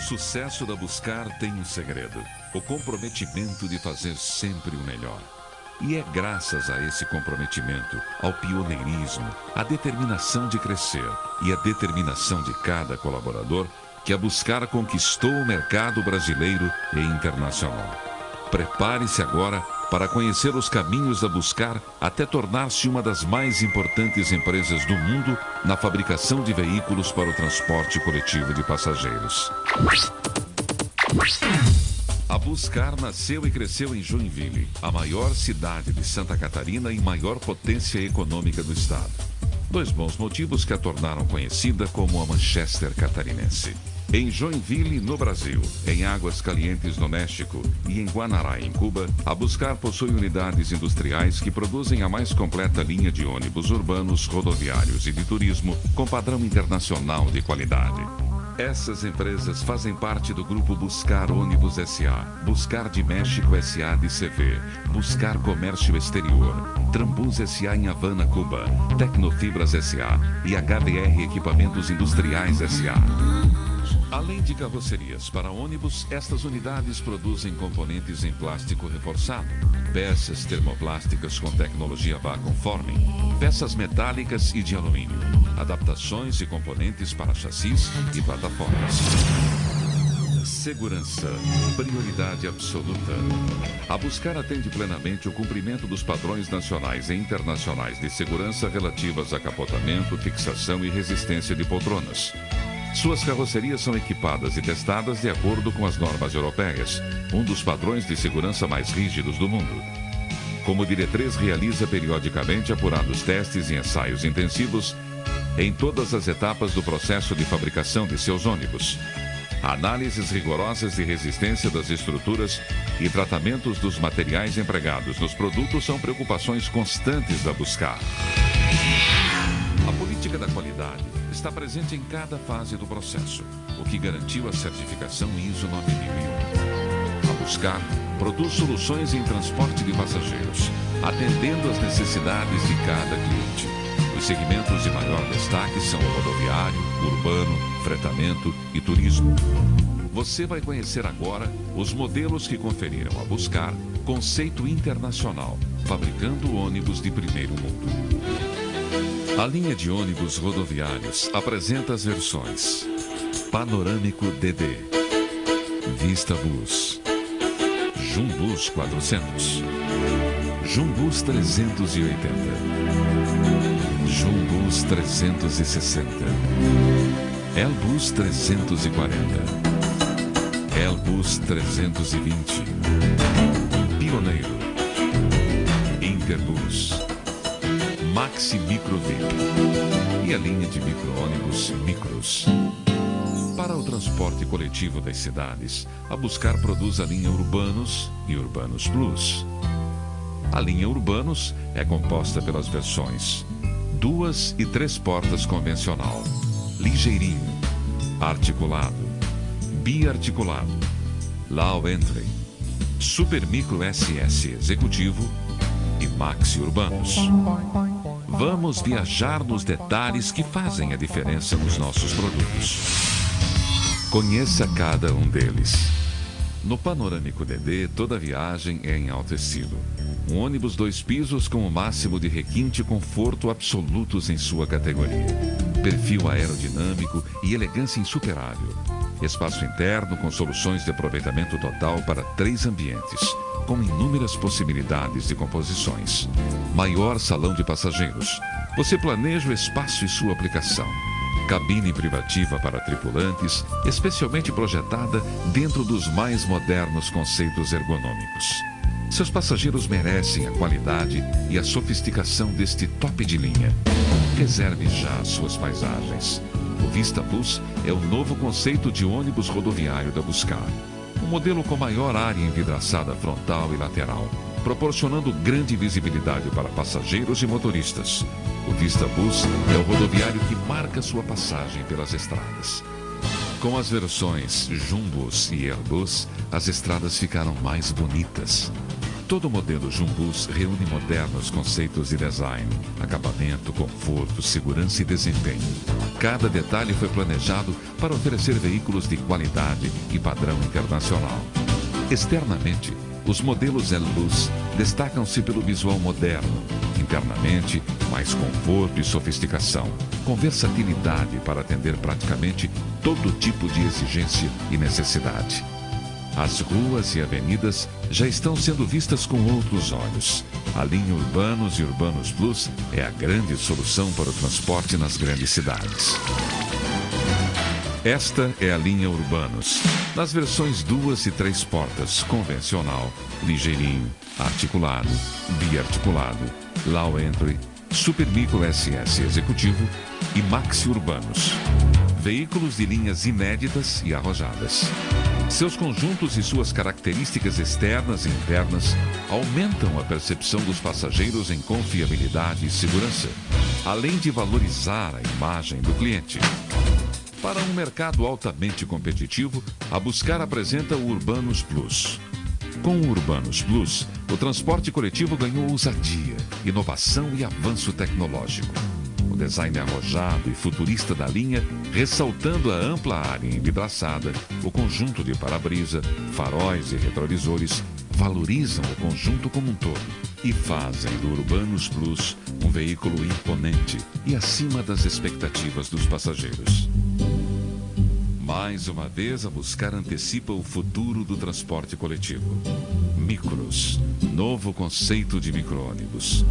O sucesso da Buscar tem um segredo: o comprometimento de fazer sempre o melhor. E é graças a esse comprometimento, ao pioneirismo, à determinação de crescer e à determinação de cada colaborador que a Buscar conquistou o mercado brasileiro e internacional. Prepare-se agora para conhecer os caminhos da Buscar até tornar-se uma das mais importantes empresas do mundo na fabricação de veículos para o transporte coletivo de passageiros. A Buscar nasceu e cresceu em Joinville, a maior cidade de Santa Catarina e maior potência econômica do estado. Dois bons motivos que a tornaram conhecida como a Manchester catarinense. Em Joinville, no Brasil, em Águas Calientes, no México e em Guanará, em Cuba, a Buscar possui unidades industriais que produzem a mais completa linha de ônibus urbanos, rodoviários e de turismo com padrão internacional de qualidade. Essas empresas fazem parte do grupo Buscar Ônibus SA, Buscar de México SA de CV, Buscar Comércio Exterior, Trambus SA em Havana, Cuba, Tecnofibras SA e HBR Equipamentos Industriais SA. Além de carrocerias para ônibus, estas unidades produzem componentes em plástico reforçado, peças termoplásticas com tecnologia Vacuum Forming, peças metálicas e de alumínio, adaptações e componentes para chassis e plataformas. Segurança, prioridade absoluta. A Buscar atende plenamente o cumprimento dos padrões nacionais e internacionais de segurança relativas a capotamento, fixação e resistência de poltronas. Suas carrocerias são equipadas e testadas de acordo com as normas europeias, um dos padrões de segurança mais rígidos do mundo. Como diretriz, realiza periodicamente apurados testes e ensaios intensivos em todas as etapas do processo de fabricação de seus ônibus. Análises rigorosas de resistência das estruturas e tratamentos dos materiais empregados nos produtos são preocupações constantes da Buscar. A política da qualidade está presente em cada fase do processo, o que garantiu a certificação ISO 9001. A Buscar produz soluções em transporte de passageiros, atendendo às necessidades de cada cliente. Os segmentos de maior destaque são o rodoviário, urbano, fretamento e turismo. Você vai conhecer agora os modelos que conferiram a Buscar conceito internacional, fabricando ônibus de primeiro mundo. A linha de ônibus rodoviários apresenta as versões Panorâmico DD, Vista Bus, Jumbus 400, Jumbus 380, Jumbus 360, Elbus 340, Elbus 320, Pioneiro, Interbus, Maxi Micro VIP e a linha de micro-ônibus Micros. Para o transporte coletivo das cidades, a Buscar produz a linha Urbanos e Urbanos Plus. A linha Urbanos é composta pelas versões duas e três portas convencional, ligeirinho, articulado, biarticulado, low entry, super micro SS executivo e maxi urbanos. Vamos viajar nos detalhes que fazem a diferença nos nossos produtos. Conheça cada um deles. No Panorâmico DD, toda viagem é em alto estilo. Um ônibus dois pisos com o máximo de requinte e conforto absolutos em sua categoria. Perfil aerodinâmico e elegância insuperável. Espaço interno com soluções de aproveitamento total para três ambientes com inúmeras possibilidades de composições. Maior salão de passageiros. Você planeja o espaço e sua aplicação. Cabine privativa para tripulantes, especialmente projetada dentro dos mais modernos conceitos ergonômicos. Seus passageiros merecem a qualidade e a sofisticação deste top de linha. Reserve já as suas paisagens. O Vista Bus é o novo conceito de ônibus rodoviário da Buscar um modelo com maior área envidraçada frontal e lateral, proporcionando grande visibilidade para passageiros e motoristas. O Vista Bus é o rodoviário que marca sua passagem pelas estradas. Com as versões Jumbus e Airbus, as estradas ficaram mais bonitas. Todo modelo Jumbus reúne modernos conceitos de design, acabamento, conforto, segurança e desempenho. Cada detalhe foi planejado para oferecer veículos de qualidade e padrão internacional. Externamente, os modelos L-Bus destacam-se pelo visual moderno. Internamente, mais conforto e sofisticação, com versatilidade para atender praticamente todo tipo de exigência e necessidade. As ruas e avenidas já estão sendo vistas com outros olhos. A linha Urbanos e Urbanos Plus é a grande solução para o transporte nas grandes cidades. Esta é a linha Urbanos, nas versões duas e três portas, convencional, ligeirinho, articulado, biarticulado, low entry, super micro SS executivo e maxi urbanos. Veículos de linhas inéditas e arrojadas. Seus conjuntos e suas características externas e internas aumentam a percepção dos passageiros em confiabilidade e segurança, além de valorizar a imagem do cliente. Para um mercado altamente competitivo, a Buscar apresenta o Urbanos Plus. Com o Urbanos Plus, o transporte coletivo ganhou ousadia, inovação e avanço tecnológico design arrojado e futurista da linha, ressaltando a ampla área envidraçada, o conjunto de para-brisa, faróis e retrovisores valorizam o conjunto como um todo e fazem do Urbanus Plus um veículo imponente e acima das expectativas dos passageiros. Mais uma vez, a Buscar antecipa o futuro do transporte coletivo. Micros, novo conceito de micro-ônibus.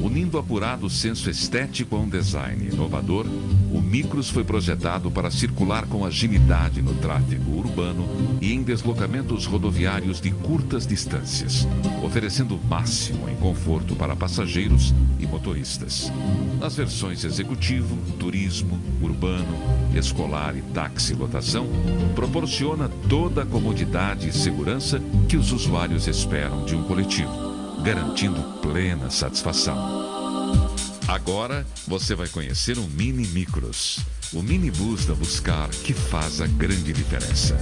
Unindo apurado senso estético a um design inovador, o Micros foi projetado para circular com agilidade no tráfego urbano e em deslocamentos rodoviários de curtas distâncias, oferecendo o máximo em conforto para passageiros e motoristas. Nas versões executivo, turismo, urbano, escolar e táxi lotação, proporciona toda a comodidade e segurança que os usuários esperam de um coletivo, garantindo plena satisfação. Agora você vai conhecer o Mini Micros, o minibus da Buscar que faz a grande diferença.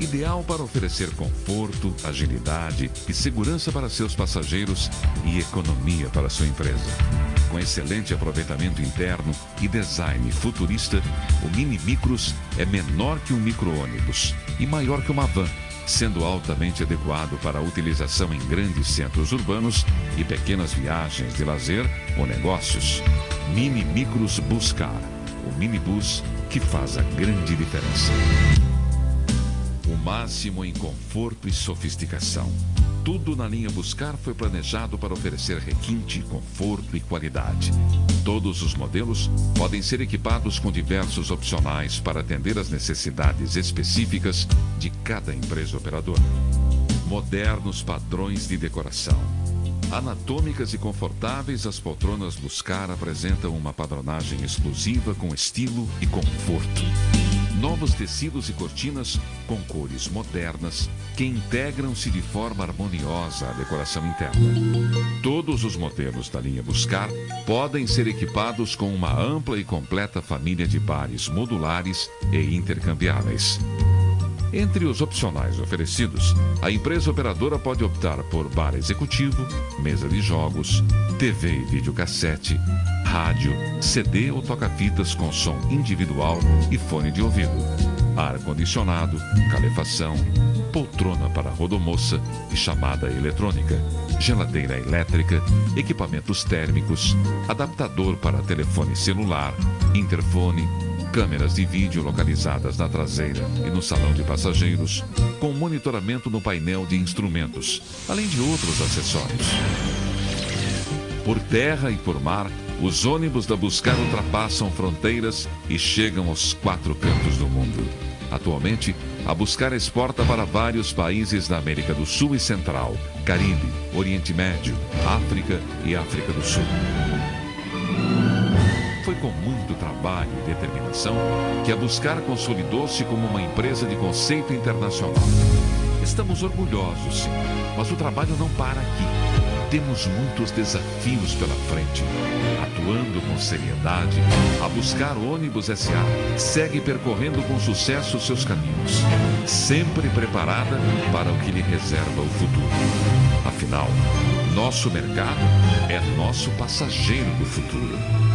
Ideal para oferecer conforto, agilidade e segurança para seus passageiros e economia para sua empresa. Com excelente aproveitamento interno e design futurista, o Mini Micros é menor que um micro-ônibus e maior que uma van, sendo altamente adequado para a utilização em grandes centros urbanos e pequenas viagens de lazer ou negócios. Mini Micros Buscar, o minibus que faz a grande diferença. O máximo em conforto e sofisticação. Tudo na linha Buscar foi planejado para oferecer requinte, conforto e qualidade. Todos os modelos podem ser equipados com diversos opcionais para atender às necessidades específicas de cada empresa operadora. Modernos padrões de decoração. Anatômicas e confortáveis, as poltronas Buscar apresentam uma padronagem exclusiva com estilo e conforto novos tecidos e cortinas com cores modernas que integram-se de forma harmoniosa à decoração interna. Todos os modelos da linha Buscar podem ser equipados com uma ampla e completa família de bares modulares e intercambiáveis. Entre os opcionais oferecidos, a empresa operadora pode optar por bar executivo, mesa de jogos, TV e videocassete, rádio, CD ou toca-fitas com som individual e fone de ouvido, ar-condicionado, calefação, poltrona para rodomoça e chamada eletrônica, geladeira elétrica, equipamentos térmicos, adaptador para telefone celular, interfone, câmeras de vídeo localizadas na traseira e no salão de passageiros, com monitoramento no painel de instrumentos, além de outros acessórios. Por terra e por mar, os ônibus da Buscar ultrapassam fronteiras e chegam aos quatro cantos do mundo. Atualmente, a Buscar exporta para vários países da América do Sul e Central, Caribe, Oriente Médio, África e África do Sul. Com muito trabalho e determinação que a Buscar consolidou-se como uma empresa de conceito internacional. Estamos orgulhosos, sim, mas o trabalho não para aqui temos muitos desafios pela frente. Atuando com seriedade, a buscar ônibus SA segue percorrendo com sucesso seus caminhos, sempre preparada para o que lhe reserva o futuro. Afinal, nosso mercado é nosso passageiro do futuro.